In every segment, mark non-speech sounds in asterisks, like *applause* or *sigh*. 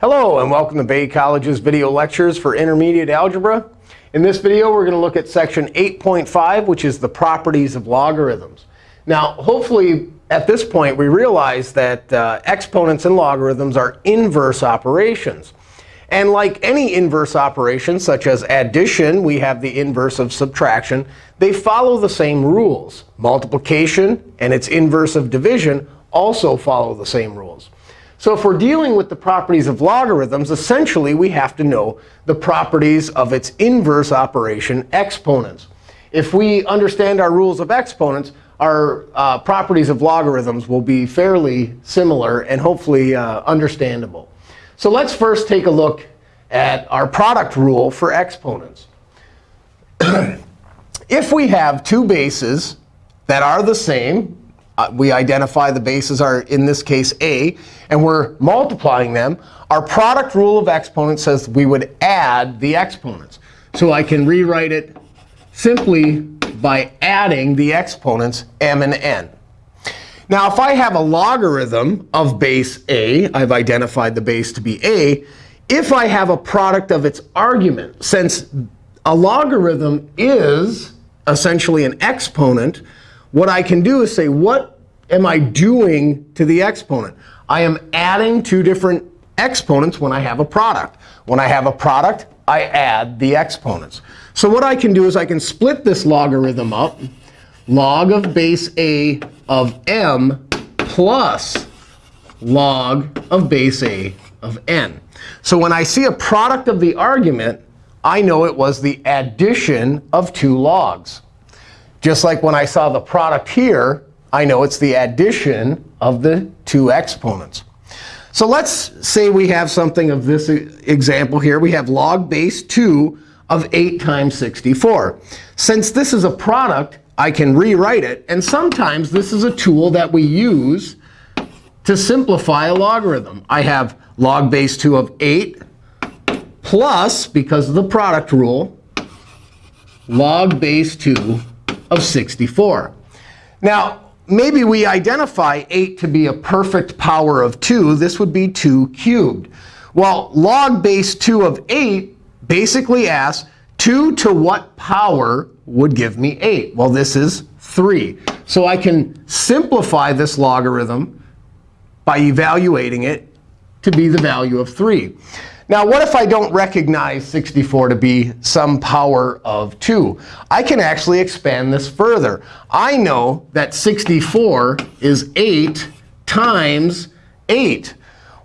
Hello, and welcome to Bay College's video lectures for intermediate algebra. In this video, we're going to look at section 8.5, which is the properties of logarithms. Now, hopefully, at this point, we realize that uh, exponents and logarithms are inverse operations. And like any inverse operation, such as addition, we have the inverse of subtraction. They follow the same rules. Multiplication and its inverse of division also follow the same rules. So if we're dealing with the properties of logarithms, essentially we have to know the properties of its inverse operation, exponents. If we understand our rules of exponents, our uh, properties of logarithms will be fairly similar and hopefully uh, understandable. So let's first take a look at our product rule for exponents. *clears throat* if we have two bases that are the same, Uh, we identify the bases are, in this case, a, and we're multiplying them, our product rule of exponents says we would add the exponents. So I can rewrite it simply by adding the exponents m and n. Now, if I have a logarithm of base a, I've identified the base to be a, if I have a product of its argument, since a logarithm is essentially an exponent, what I can do is say, what am I doing to the exponent? I am adding two different exponents when I have a product. When I have a product, I add the exponents. So what I can do is I can split this logarithm up. Log of base a of m plus log of base a of n. So when I see a product of the argument, I know it was the addition of two logs. Just like when I saw the product here, I know it's the addition of the two exponents. So let's say we have something of this example here. We have log base 2 of 8 times 64. Since this is a product, I can rewrite it. And sometimes this is a tool that we use to simplify a logarithm. I have log base 2 of 8 plus, because of the product rule, log base 2 of 64. Now, maybe we identify 8 to be a perfect power of 2. This would be 2 cubed. Well, log base 2 of 8 basically asks 2 to what power would give me 8? Well, this is 3. So I can simplify this logarithm by evaluating it to be the value of 3. Now, what if I don't recognize 64 to be some power of 2? I can actually expand this further. I know that 64 is 8 times 8.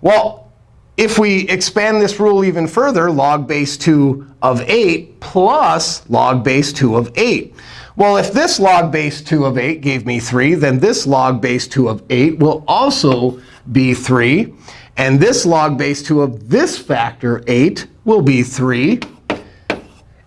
Well, if we expand this rule even further, log base 2 of 8 plus log base 2 of 8. Well, if this log base 2 of 8 gave me 3, then this log base 2 of 8 will also be 3. And this log base 2 of this factor, 8, will be 3.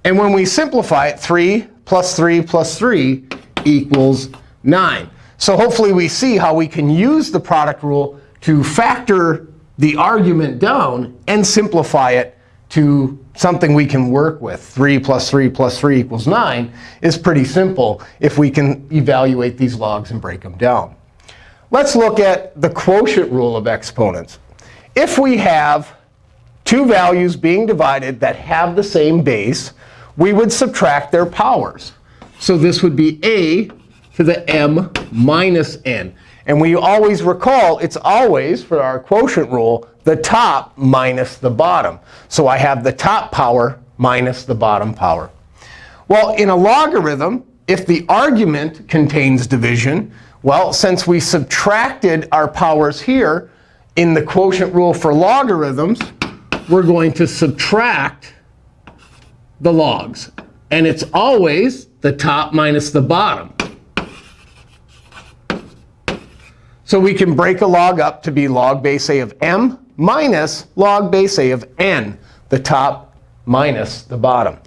And when we simplify it, 3 plus 3 plus 3 equals 9. So hopefully we see how we can use the product rule to factor the argument down and simplify it to something we can work with. 3 plus 3 plus 3 equals 9 is pretty simple if we can evaluate these logs and break them down. Let's look at the quotient rule of exponents if we have two values being divided that have the same base, we would subtract their powers. So this would be a to the m minus n. And we always recall, it's always, for our quotient rule, the top minus the bottom. So I have the top power minus the bottom power. Well, in a logarithm, if the argument contains division, well, since we subtracted our powers here, in the quotient rule for logarithms, we're going to subtract the logs. And it's always the top minus the bottom. So we can break a log up to be log base a of m minus log base a of n, the top minus the bottom.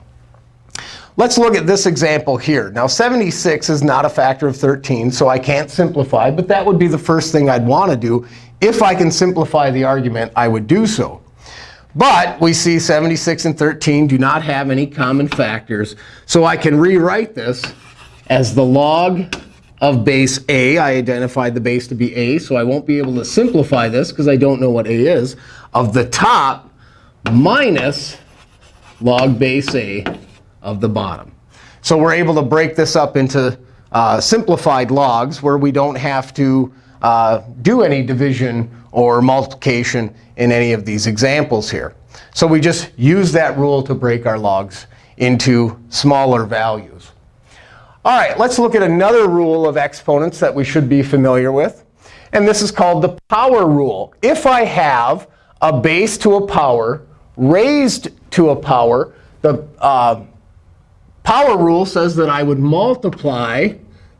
Let's look at this example here. Now, 76 is not a factor of 13, so I can't simplify. But that would be the first thing I'd want to do if I can simplify the argument, I would do so. But we see 76 and 13 do not have any common factors. So I can rewrite this as the log of base a. I identified the base to be a, so I won't be able to simplify this because I don't know what a is, of the top minus log base a of the bottom. So we're able to break this up into uh, simplified logs where we don't have to uh, do any division or multiplication in any of these examples here. So we just use that rule to break our logs into smaller values. All right, let's look at another rule of exponents that we should be familiar with. And this is called the power rule. If I have a base to a power raised to a power, the uh, power rule says that I would multiply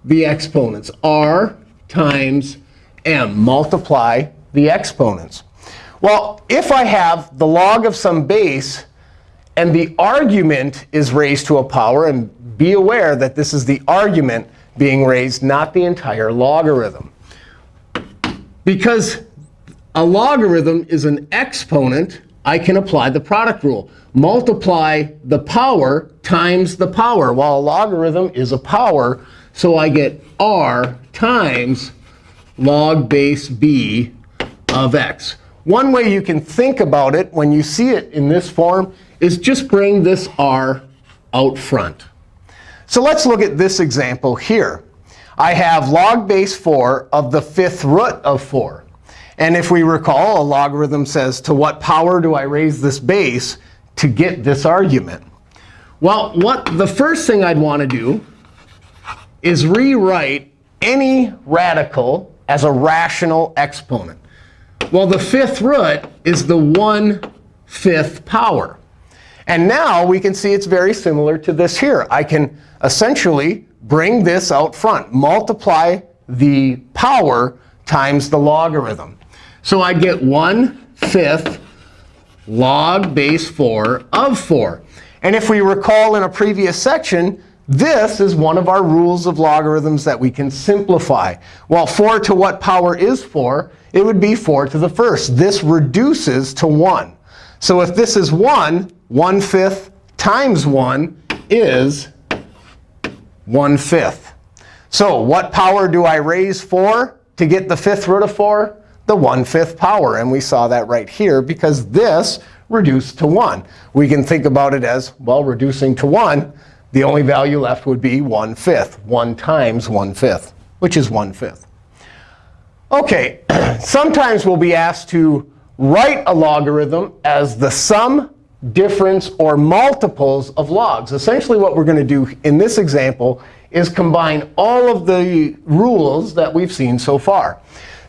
the exponents, r times m, multiply the exponents. Well, if I have the log of some base and the argument is raised to a power, and be aware that this is the argument being raised, not the entire logarithm. Because a logarithm is an exponent, I can apply the product rule. Multiply the power times the power. While a logarithm is a power, so I get r times log base b of x. One way you can think about it when you see it in this form is just bring this r out front. So let's look at this example here. I have log base 4 of the fifth root of 4. And if we recall, a logarithm says, to what power do I raise this base to get this argument? Well, what the first thing I'd want to do is rewrite any radical as a rational exponent. Well, the fifth root is the 1 fifth power. And now we can see it's very similar to this here. I can essentially bring this out front, multiply the power times the logarithm. So I get 1 fifth log base 4 of 4. And if we recall in a previous section, this is one of our rules of logarithms that we can simplify. Well, 4 to what power is 4? It would be 4 to the first. This reduces to 1. So if this is 1, 1 fifth times 1 is 1 fifth. So what power do I raise 4 to get the fifth root of 4? The 1 fifth power. And we saw that right here because this reduced to 1. We can think about it as, well, reducing to 1 the only value left would be 1 fifth. 1 times 1 fifth, which is 1 fifth. OK, *clears throat* sometimes we'll be asked to write a logarithm as the sum, difference, or multiples of logs. Essentially, what we're going to do in this example is combine all of the rules that we've seen so far.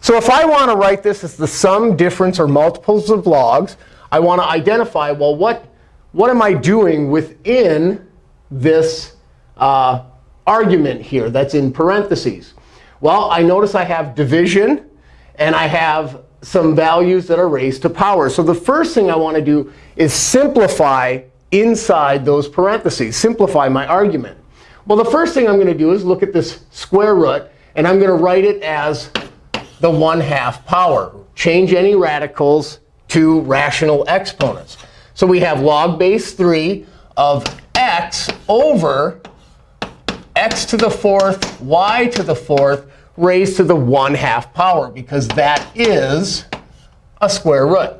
So if I want to write this as the sum, difference, or multiples of logs, I want to identify, well, what, what am I doing within this uh, argument here that's in parentheses? Well, I notice I have division, and I have some values that are raised to power. So the first thing I want to do is simplify inside those parentheses, simplify my argument. Well, the first thing I'm going to do is look at this square root, and I'm going to write it as the 1 half power. Change any radicals to rational exponents. So we have log base 3 of x over x to the fourth, y to the fourth, raised to the 1 half power, because that is a square root.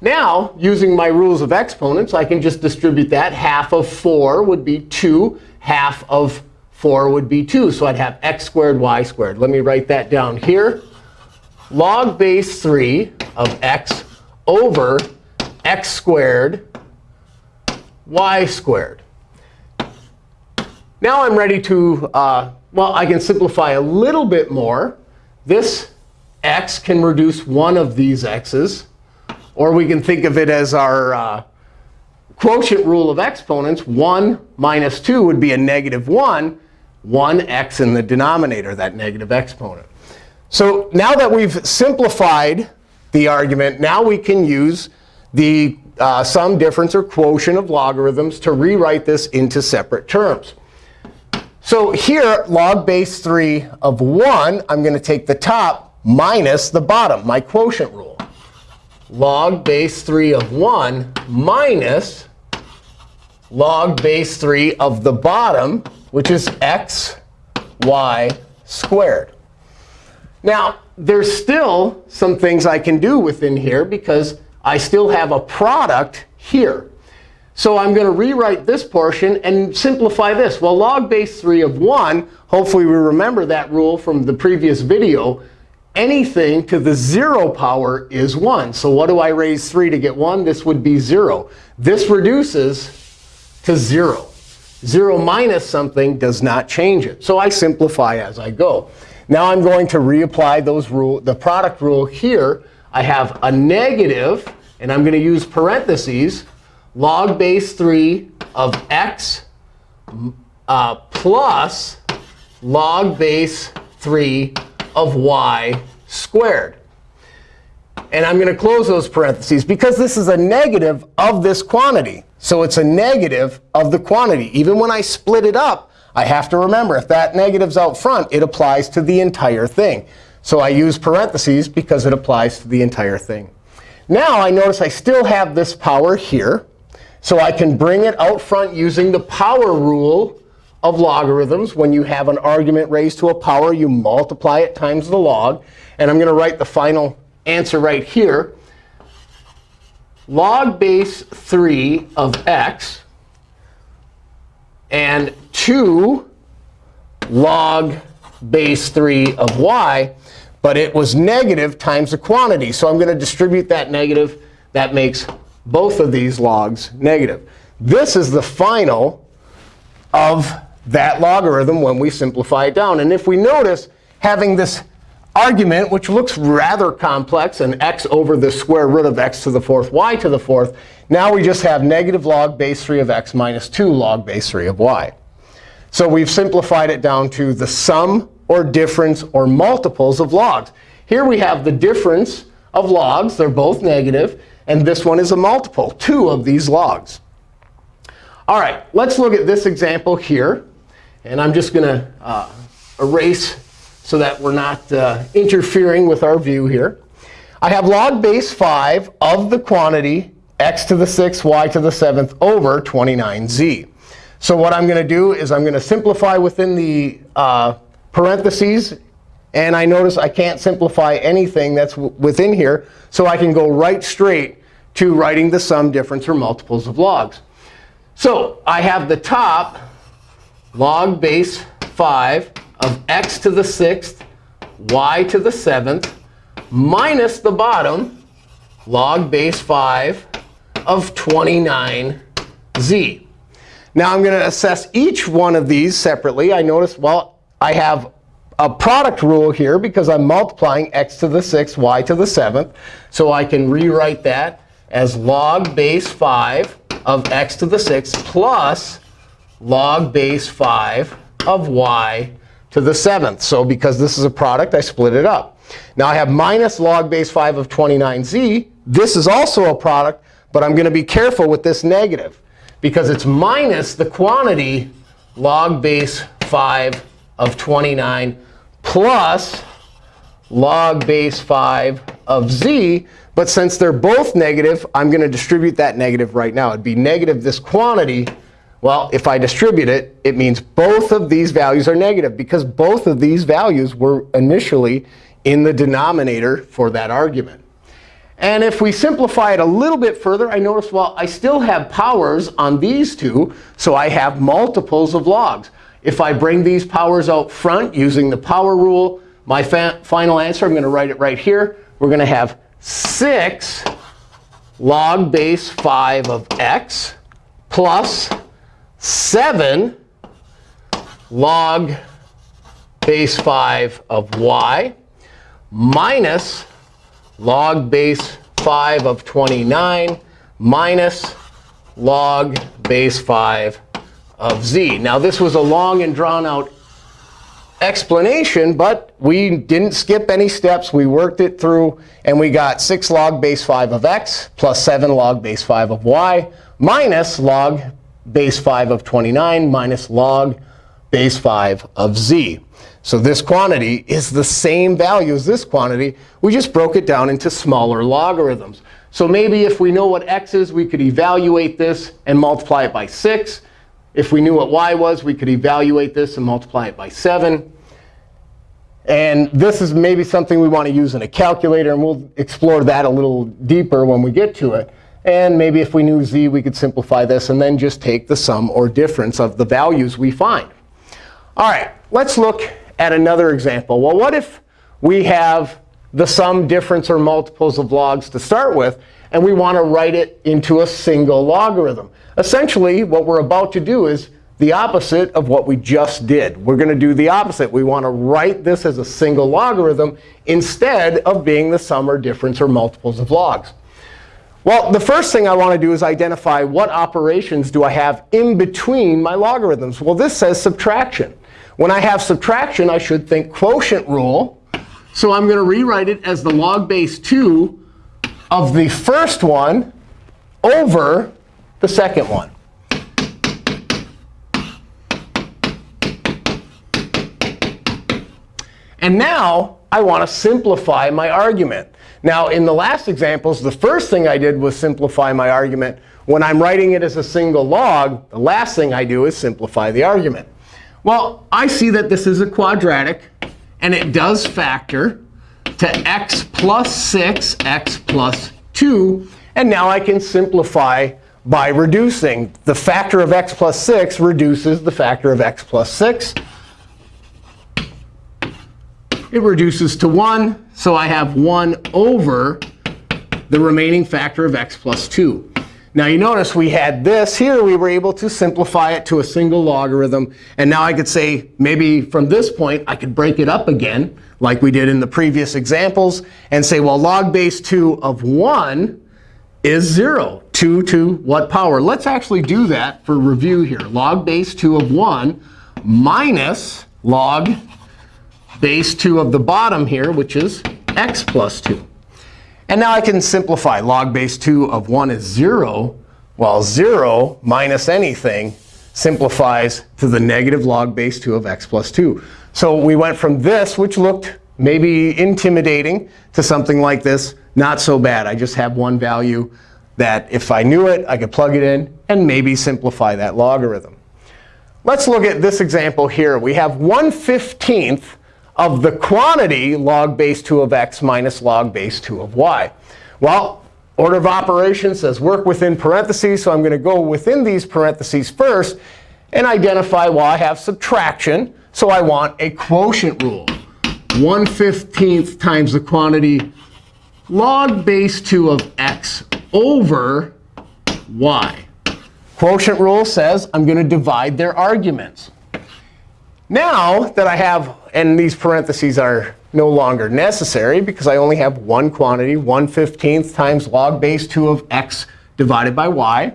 Now, using my rules of exponents, I can just distribute that. Half of 4 would be 2. Half of 4 would be 2. So I'd have x squared, y squared. Let me write that down here. Log base 3 of x over x squared y squared. Now I'm ready to, uh, well, I can simplify a little bit more. This x can reduce one of these x's. Or we can think of it as our uh, quotient rule of exponents. 1 minus 2 would be a negative 1. 1x in the denominator, that negative exponent. So now that we've simplified the argument, now we can use the uh, sum, difference, or quotient of logarithms to rewrite this into separate terms. So here, log base 3 of 1, I'm going to take the top minus the bottom, my quotient rule. Log base 3 of 1 minus log base 3 of the bottom, which is x, y squared. Now, there's still some things I can do within here because I still have a product here. So I'm going to rewrite this portion and simplify this. Well, log base 3 of 1, hopefully we remember that rule from the previous video. Anything to the 0 power is 1. So what do I raise 3 to get 1? This would be 0. This reduces to 0. 0 minus something does not change it. So I simplify as I go. Now I'm going to reapply those rule, the product rule here. I have a negative, and I'm going to use parentheses log base 3 of x uh, plus log base 3 of y squared. And I'm going to close those parentheses because this is a negative of this quantity. So it's a negative of the quantity. Even when I split it up, I have to remember, if that negative's out front, it applies to the entire thing. So I use parentheses because it applies to the entire thing. Now I notice I still have this power here. So I can bring it out front using the power rule of logarithms. When you have an argument raised to a power, you multiply it times the log. And I'm going to write the final answer right here. Log base 3 of x and 2 log base 3 of y. But it was negative times the quantity. So I'm going to distribute that negative. That makes both of these logs negative. This is the final of that logarithm when we simplify it down. And if we notice, having this argument, which looks rather complex, an x over the square root of x to the fourth, y to the fourth, now we just have negative log base 3 of x minus 2 log base 3 of y. So we've simplified it down to the sum or difference or multiples of logs. Here we have the difference of logs. They're both negative. And this one is a multiple, 2 of these logs. All right, let's look at this example here. And I'm just going to uh, erase so that we're not uh, interfering with our view here. I have log base 5 of the quantity x to the 6th, y to the 7th over 29z. So what I'm going to do is I'm going to simplify within the uh, parentheses and I notice I can't simplify anything that's within here. So I can go right straight to writing the sum, difference, or multiples of logs. So I have the top log base 5 of x to the 6th, y to the 7th, minus the bottom log base 5 of 29z. Now I'm going to assess each one of these separately. I notice, well, I have a product rule here because I'm multiplying x to the 6th, y to the 7th. So I can rewrite that as log base 5 of x to the 6th plus log base 5 of y to the 7th. So because this is a product, I split it up. Now I have minus log base 5 of 29z. This is also a product, but I'm going to be careful with this negative because it's minus the quantity log base 5 of 29 plus log base 5 of z. But since they're both negative, I'm going to distribute that negative right now. It'd be negative this quantity. Well, if I distribute it, it means both of these values are negative because both of these values were initially in the denominator for that argument. And if we simplify it a little bit further, I notice, well, I still have powers on these two. So I have multiples of logs. If I bring these powers out front using the power rule, my final answer, I'm going to write it right here. We're going to have 6 log base 5 of x plus 7 log base 5 of y minus log base 5 of 29 minus log base 5 of z. Now, this was a long and drawn out explanation, but we didn't skip any steps. We worked it through, and we got 6 log base 5 of x plus 7 log base 5 of y minus log base 5 of 29 minus log base 5 of z. So this quantity is the same value as this quantity. We just broke it down into smaller logarithms. So maybe if we know what x is, we could evaluate this and multiply it by 6. If we knew what y was, we could evaluate this and multiply it by 7. And this is maybe something we want to use in a calculator. And we'll explore that a little deeper when we get to it. And maybe if we knew z, we could simplify this and then just take the sum or difference of the values we find. All right, let's look at another example. Well, what if we have the sum, difference, or multiples of logs to start with, and we want to write it into a single logarithm? Essentially, what we're about to do is the opposite of what we just did. We're going to do the opposite. We want to write this as a single logarithm instead of being the sum or difference or multiples of logs. Well, the first thing I want to do is identify what operations do I have in between my logarithms. Well, this says subtraction. When I have subtraction, I should think quotient rule. So I'm going to rewrite it as the log base 2 of the first one over the second one. And now I want to simplify my argument. Now, in the last examples, the first thing I did was simplify my argument. When I'm writing it as a single log, the last thing I do is simplify the argument. Well, I see that this is a quadratic. And it does factor to x plus 6, x plus 2. And now I can simplify by reducing. The factor of x plus 6 reduces the factor of x plus 6. It reduces to 1. So I have 1 over the remaining factor of x plus 2. Now you notice we had this here. We were able to simplify it to a single logarithm. And now I could say maybe from this point, I could break it up again, like we did in the previous examples, and say, well, log base 2 of 1 is 0. 2 to what power? Let's actually do that for review here. Log base 2 of 1 minus log base 2 of the bottom here, which is x plus 2. And now I can simplify. Log base 2 of 1 is 0. while 0 minus anything simplifies to the negative log base 2 of x plus 2. So we went from this, which looked maybe intimidating, to something like this. Not so bad. I just have one value that if I knew it, I could plug it in and maybe simplify that logarithm. Let's look at this example here. We have 1 15th of the quantity log base 2 of x minus log base 2 of y. Well, order of operations says work within parentheses. So I'm going to go within these parentheses first and identify, well, I have subtraction. So I want a quotient rule. 1 15th times the quantity log base 2 of x over y. Quotient rule says I'm going to divide their arguments. Now that I have, and these parentheses are no longer necessary because I only have one quantity, 1 15th times log base 2 of x divided by y.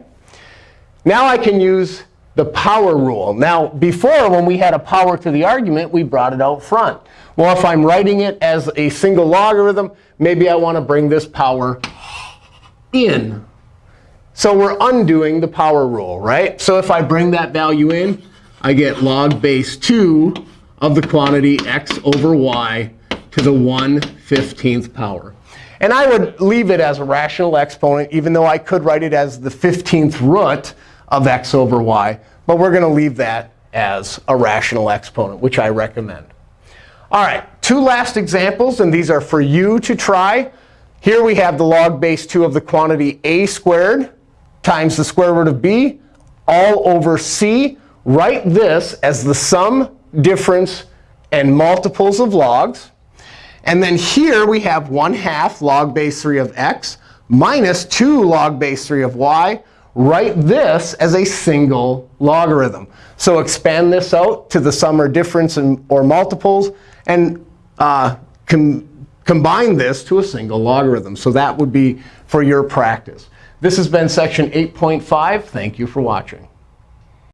Now I can use the power rule. Now, before, when we had a power to the argument, we brought it out front. Well, if I'm writing it as a single logarithm, maybe I want to bring this power in. So we're undoing the power rule, right? So if I bring that value in, I get log base 2 of the quantity x over y to the 1 15th power. And I would leave it as a rational exponent, even though I could write it as the 15th root of x over y. But we're going to leave that as a rational exponent, which I recommend. All right, two last examples, and these are for you to try. Here we have the log base 2 of the quantity a squared times the square root of b all over c write this as the sum, difference, and multiples of logs. And then here we have 1 half log base 3 of x minus 2 log base 3 of y. Write this as a single logarithm. So expand this out to the sum or difference and, or multiples, and uh, com combine this to a single logarithm. So that would be for your practice. This has been section 8.5. Thank you for watching.